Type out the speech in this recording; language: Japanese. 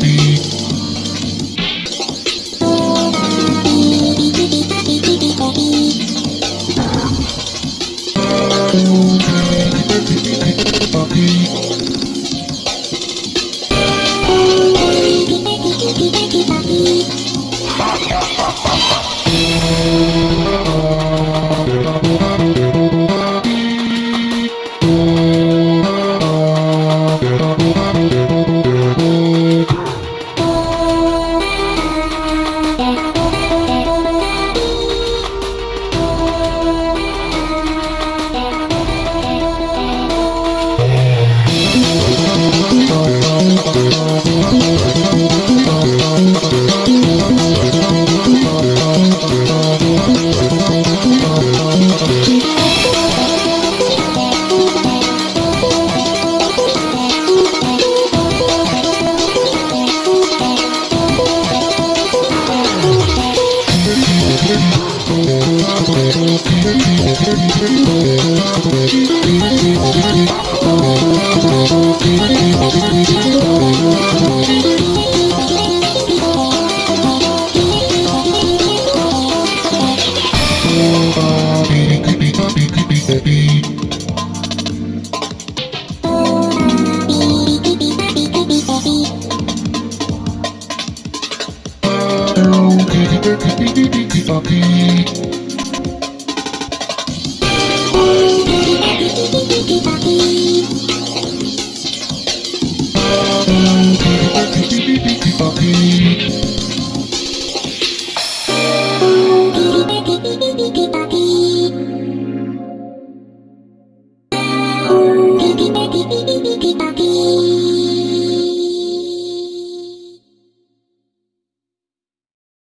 be. Okay.